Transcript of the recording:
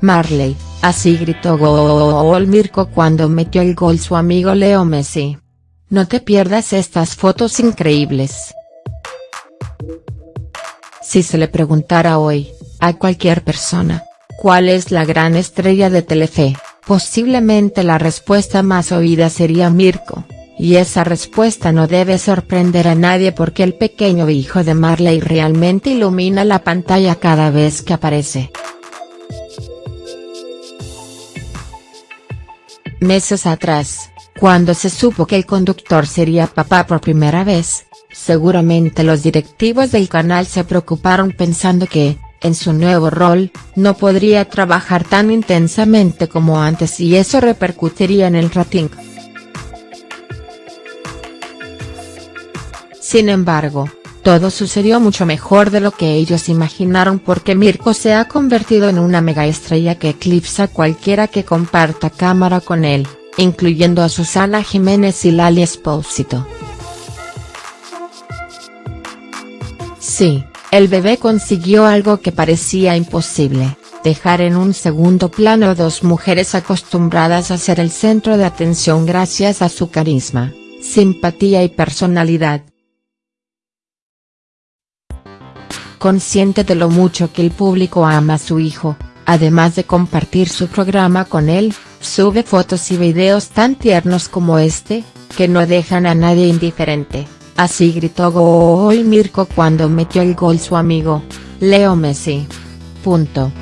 Marley, así gritó gol Mirko cuando metió el gol su amigo Leo Messi. No te pierdas estas fotos increíbles. Si se le preguntara hoy, a cualquier persona, ¿cuál es la gran estrella de Telefe?, posiblemente la respuesta más oída sería Mirko, y esa respuesta no debe sorprender a nadie porque el pequeño hijo de Marley realmente ilumina la pantalla cada vez que aparece. Meses atrás, cuando se supo que el conductor sería papá por primera vez, seguramente los directivos del canal se preocuparon pensando que, en su nuevo rol, no podría trabajar tan intensamente como antes y eso repercutiría en el rating. Sin embargo, todo sucedió mucho mejor de lo que ellos imaginaron porque Mirko se ha convertido en una mega estrella que eclipsa cualquiera que comparta cámara con él, incluyendo a Susana Jiménez y Lali Espósito. Sí, el bebé consiguió algo que parecía imposible, dejar en un segundo plano a dos mujeres acostumbradas a ser el centro de atención gracias a su carisma, simpatía y personalidad. Consciente de lo mucho que el público ama a su hijo, además de compartir su programa con él, sube fotos y videos tan tiernos como este, que no dejan a nadie indiferente, así gritó gol Mirko cuando metió el gol su amigo, Leo Messi. Punto.